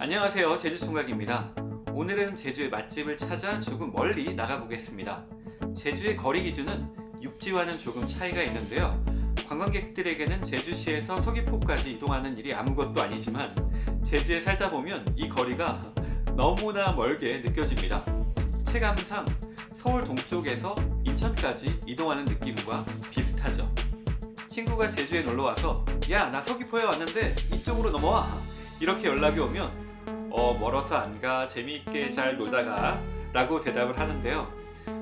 안녕하세요. 제주총각입니다. 오늘은 제주의 맛집을 찾아 조금 멀리 나가보겠습니다. 제주의 거리 기준은 육지와는 조금 차이가 있는데요. 관광객들에게는 제주시에서 서귀포까지 이동하는 일이 아무것도 아니지만 제주에 살다 보면 이 거리가 너무나 멀게 느껴집니다. 체감상 서울 동쪽에서 인천까지 이동하는 느낌과 비슷하죠. 친구가 제주에 놀러와서 야 나 서귀포에 왔는데 이쪽으로 넘어와. 이렇게 연락이 오면 어 멀어서 안가 재미있게 잘 놀다가 라고 대답을 하는데요.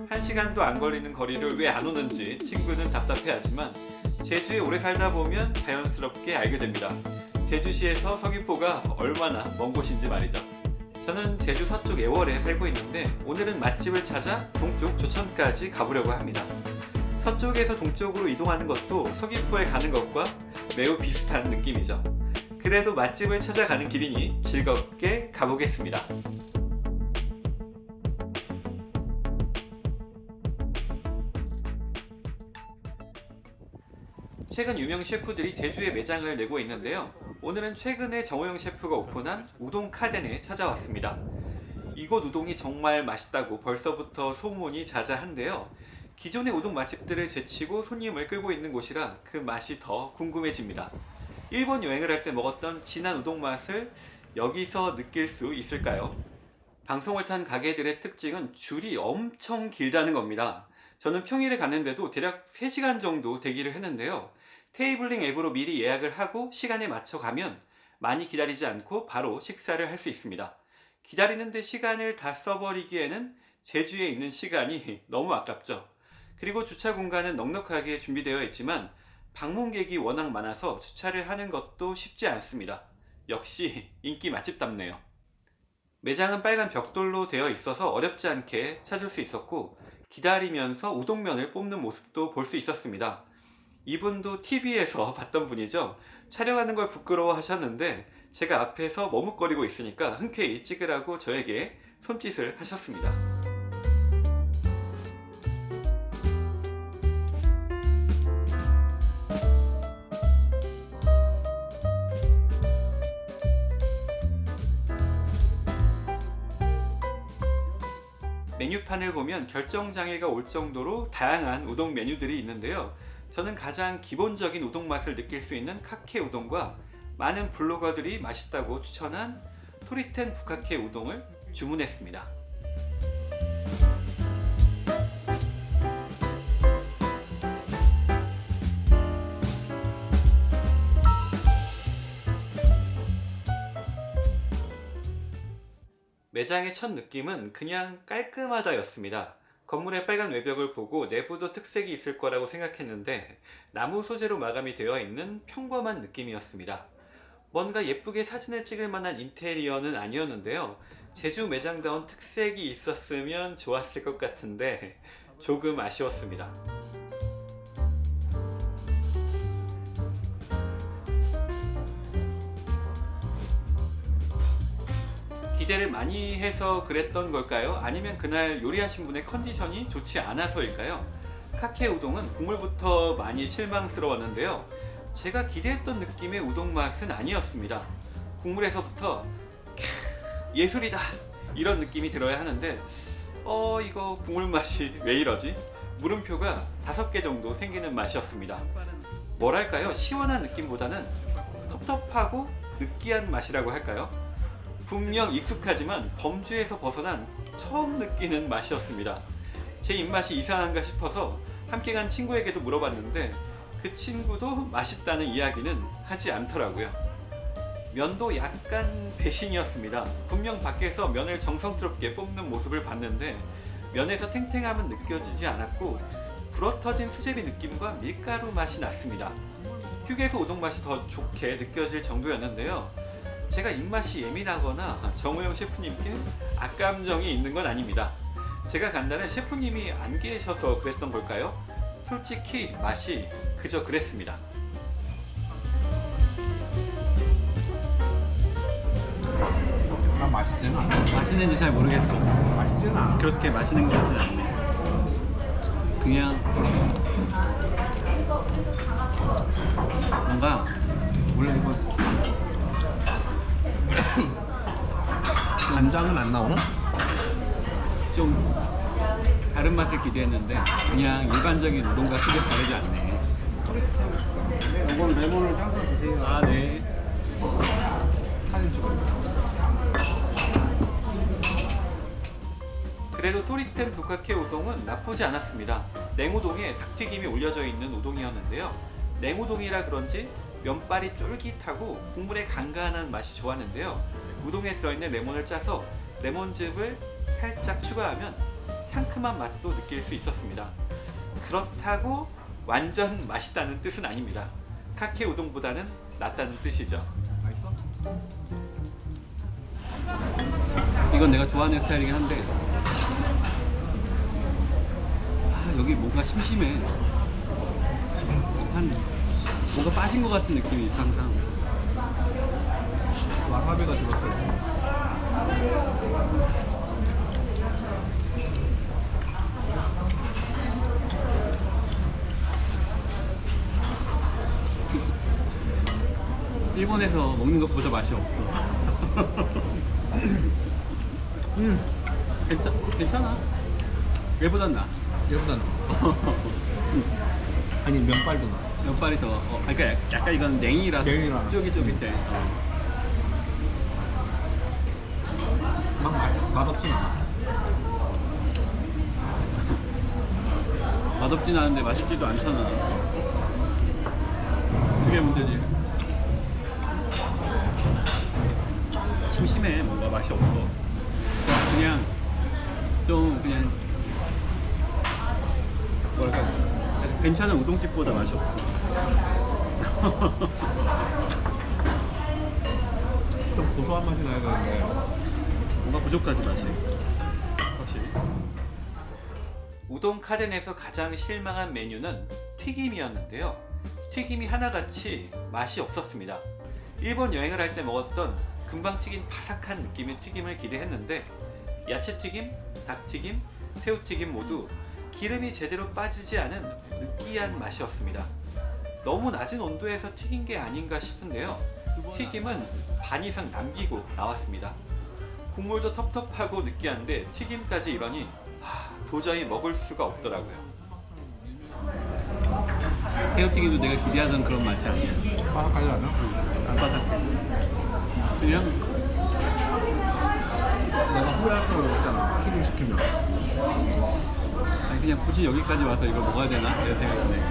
한 시간도 안 걸리는 거리를 왜 안 오는지 친구는 답답해하지만 제주에 오래 살다 보면 자연스럽게 알게 됩니다. 제주시에서 서귀포가 얼마나 먼 곳인지 말이죠. 저는 제주 서쪽 애월에 살고 있는데 오늘은 맛집을 찾아 동쪽 조천까지 가보려고 합니다. 서쪽에서 동쪽으로 이동하는 것도 서귀포에 가는 것과 매우 비슷한 느낌이죠 그래도 맛집을 찾아가는 길이니 즐겁게 가보겠습니다. 최근 유명 셰프들이 제주에 매장을 내고 있는데요. 오늘은 최근에 정호영 셰프가 오픈한 우동 카덴에 찾아왔습니다. 이곳 우동이 정말 맛있다고 벌써부터 소문이 자자한데요. 기존의 우동 맛집들을 제치고 손님을 끌고 있는 곳이라 그 맛이 더 궁금해집니다 일본 여행을 할 때 먹었던 진한 우동 맛을 여기서 느낄 수 있을까요? 방송을 탄 가게들의 특징은 줄이 엄청 길다는 겁니다. 저는 평일에 갔는데도 대략 3시간 정도 대기를 했는데요. 테이블링 앱으로 미리 예약을 하고 시간에 맞춰 가면 많이 기다리지 않고 바로 식사를 할 수 있습니다. 기다리는데 시간을 다 써버리기에는 제주에 있는 시간이 너무 아깝죠. 그리고 주차 공간은 넉넉하게 준비되어 있지만 방문객이 워낙 많아서 주차를 하는 것도 쉽지 않습니다. 역시 인기 맛집답네요. 매장은 빨간 벽돌로 되어 있어서 어렵지 않게 찾을 수 있었고 기다리면서 우동면을 뽑는 모습도 볼 수 있었습니다. 이분도 TV에서 봤던 분이죠. 촬영하는 걸 부끄러워 하셨는데 제가 앞에서 머뭇거리고 있으니까 흔쾌히 찍으라고 저에게 손짓을 하셨습니다 메뉴판을 보면 결정장애가 올 정도로 다양한 우동 메뉴들이 있는데요. 저는 가장 기본적인 우동 맛을 느낄 수 있는 카케 우동과 많은 블로거들이 맛있다고 추천한 토리텐 부카케 우동을 주문했습니다 매장의 첫 느낌은 그냥 깔끔하다 였습니다. 건물의 빨간 외벽을 보고 내부도 특색이 있을 거라고 생각했는데 나무 소재로 마감이 되어 있는 평범한 느낌이었습니다. 뭔가 예쁘게 사진을 찍을 만한 인테리어는 아니었는데요. 제주 매장다운 특색이 있었으면 좋았을 것 같은데 조금 아쉬웠습니다 기대를 많이 해서 그랬던 걸까요? 아니면 그날 요리하신 분의 컨디션이 좋지 않아서일까요? 카케 우동은 국물부터 많이 실망스러웠는데요 제가 기대했던 느낌의 우동 맛은 아니었습니다 국물에서부터 예술이다 이런 느낌이 들어야 하는데 어 이거 국물 맛이 왜 이러지? 물음표가 5개 정도 생기는 맛이었습니다 뭐랄까요 시원한 느낌보다는 텁텁하고 느끼한 맛이라고 할까요? 분명 익숙하지만 범주에서 벗어난 처음 느끼는 맛이었습니다. 제 입맛이 이상한가 싶어서 함께 간 친구에게도 물어봤는데 그 친구도 맛있다는 이야기는 하지 않더라고요. 면도 약간 배신이었습니다. 분명 밖에서 면을 정성스럽게 뽑는 모습을 봤는데 면에서 탱탱함은 느껴지지 않았고 불어터진 수제비 느낌과 밀가루 맛이 났습니다. 휴게소 우동 맛이 더 좋게 느껴질 정도였는데요 제가 입맛이 예민하거나 정우영 셰프님께 악감정이 있는 건 아닙니다. 제가 간다는 셰프님이 안 계셔서 그랬던 걸까요? 솔직히 맛이 그저 그랬습니다. 아 맛있진 않아. 맛있는지 잘 모르겠어 맛있진 않아. 그렇게 맛있는 것 같진 않네 그냥 뭔가 원래 이거 간장은 안 나오나? 좀 다른 맛을 기대했는데 그냥 일반적인 우동과 크게 다르지 않네. 이건 레몬을 짜서 드세요. 아 네. 사진 찍어요. 그래도 토리템 북카케 우동은 나쁘지 않았습니다. 냉우동에 닭튀김이 올려져 있는 우동이었는데요. 냉우동이라 그런지 면발이 쫄깃하고 국물의 간간한 맛이 좋았는데요. 우동에 들어있는 레몬을 짜서 레몬즙을 살짝 추가하면 상큼한 맛도 느낄 수 있었습니다. 그렇다고 완전 맛있다는 뜻은 아닙니다. 카케 우동보다는 낫다는 뜻이죠. 맛있어? 이건 내가 좋아하는 스타일이긴 한데 아 여기 뭔가 심심해 한 뭔가 빠진 것 같은 느낌이 항상. 와사비가 들었어요. 일본에서 먹는 것보다 맛이 없어. 음, 괜찮, 괜찮아. 얘보단 나. 얘보다 아니 면발도 나. 몇 발이 더 어, 그러니까 약- 약간 이건 냉이라서 냉이라. 쫄깃쫄깃해 어. 막 맛, 맛없진 않아. 맛없진 않은데 맛있지도 않잖아 그게 문제지 괜찮은 우동집보다 맛이 없어. 좀 고소한 맛이 나야 되는데 뭔가 부족하지 맛이. 확실히. 우동 카덴에서 가장 실망한 메뉴는 튀김이었는데요. 튀김이 하나같이 맛이 없었습니다. 일본 여행을 할 때 먹었던 금방 튀긴 바삭한 느낌의 튀김을 기대했는데 야채튀김, 닭튀김, 새우튀김 모두 기름이 제대로 빠지지 않은 느끼한 맛이었습니다 너무 낮은 온도에서 튀긴 게 아닌가 싶은데요 튀김은 반 이상 남기고 나왔습니다 국물도 텁텁하고 느끼한데 튀김까지 이러니 하, 도저히 먹을 수가 없더라고요. 새우튀김도 내가 기대하던 그런 맛이 아니야. 바삭하지 않아? 안 바삭해. 그냥 내가 후회할 거라고 했잖아. 튀김 시키면. 아니 그냥 굳이 여기까지 와서 이걸 먹어야 되나 이런 생각이 드네.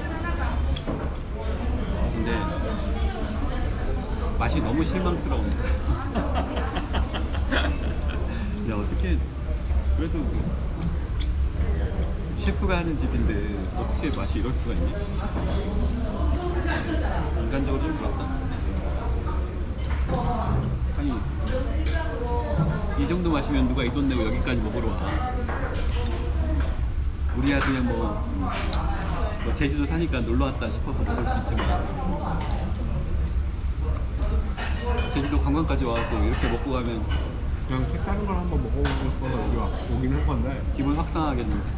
근데 맛이 너무 실망스러운. 근데 어떻게 그래도 셰프가 하는 집인데 어떻게 맛이 이럴 수가 있니? 인간적으로 좀 그렇다. 아니 이 정도 마시면 누가 이 돈 내고 여기까지 먹으러 와? 우리야 그냥 뭐, 음, 뭐 제주도 사니까 놀러 왔다 싶어서 먹을 수 있지만 제주도 관광까지 와서 이렇게 먹고 가면 그냥 색다른 걸 한번 먹어보고 싶어서 여기 와, 오긴 한 건데 기분 확상하겠는지.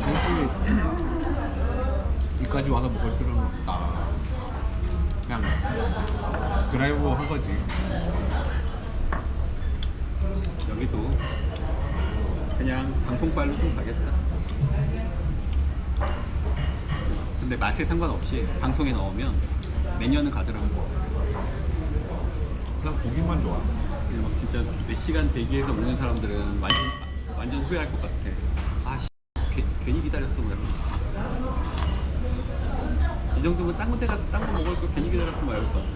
굳이 여기까지 와서 먹을 필요는 없다. 그냥 드라이브 한 거지. 여기도 그냥 방송빨로 좀 가겠다. 근데 맛에 상관없이 방송에 넣으면 매년은 가더라고. 그냥 보기만 좋아. 그냥 막 진짜 몇 시간 대기해서 먹는 사람들은 완전 완전 후회할 것 같아. 아, 씨, 괜- 괜히 기다렸어 뭐야. 이 정도면 딴 군데 가서 딴 거 먹을 거 괜히 기다렸어 뭐 이럴 것 같아.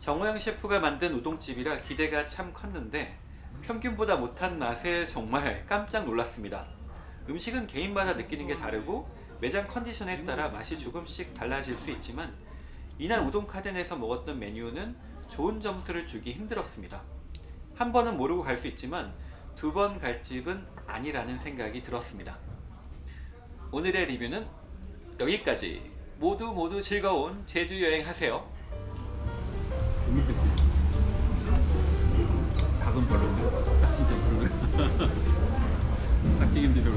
정호영 셰프가 만든 우동집이라 기대가 참 컸는데 평균보다 못한 맛에 정말 깜짝 놀랐습니다. 음식은 개인마다 느끼는 게 다르고 매장 컨디션에 따라 맛이 조금씩 달라질 수 있지만 이날 우동 카덴에서 먹었던 메뉴는 좋은 점수를 주기 힘들었습니다. 한 번은 모르고 갈 수 있지만 두 번 갈 집은 아니라는 생각이 들었습니다. 오늘의 리뷰는 여기까지. 모두 모두 즐거운 제주 여행 하세요. 그건 별로네. 딱 진짜 부르네 닭튀김 비벼.